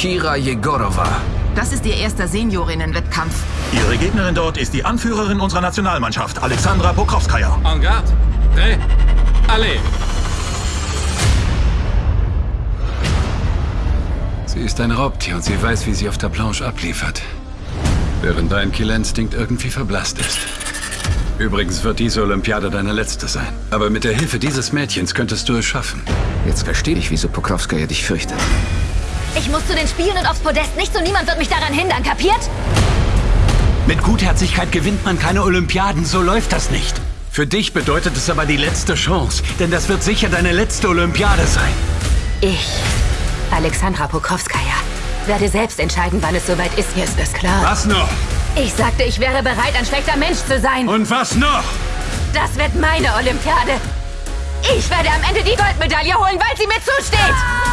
Kira Jegorova. Das ist ihr erster Seniorinnen-Wettkampf. Ihre Gegnerin dort ist die Anführerin unserer Nationalmannschaft, Alexandra Pokrovskaya. En garde. Prêt. Allez. Sie ist ein Raubtier und sie weiß, wie sie auf der Planche abliefert. Während dein Killinstinkt irgendwie verblasst ist. Übrigens wird diese Olympiade deine letzte sein. Aber mit der Hilfe dieses Mädchens könntest du es schaffen. Jetzt verstehe ich, wieso Pokrovskaya dich fürchtet. Ich muss zu den Spielen und aufs Podest. Nicht so niemand wird mich daran hindern, kapiert? Mit Gutherzigkeit gewinnt man keine Olympiaden, so läuft das nicht. Für dich bedeutet es aber die letzte Chance, denn das wird sicher deine letzte Olympiade sein. Ich, Alexandra Pokrovskaya, werde selbst entscheiden, wann es soweit ist. Hier ist das klar. Was noch? Ich sagte, ich wäre bereit, ein schlechter Mensch zu sein. Und was noch? Das wird meine Olympiade. Ich werde am Ende die Goldmedaille holen, weil sie mir zusteht.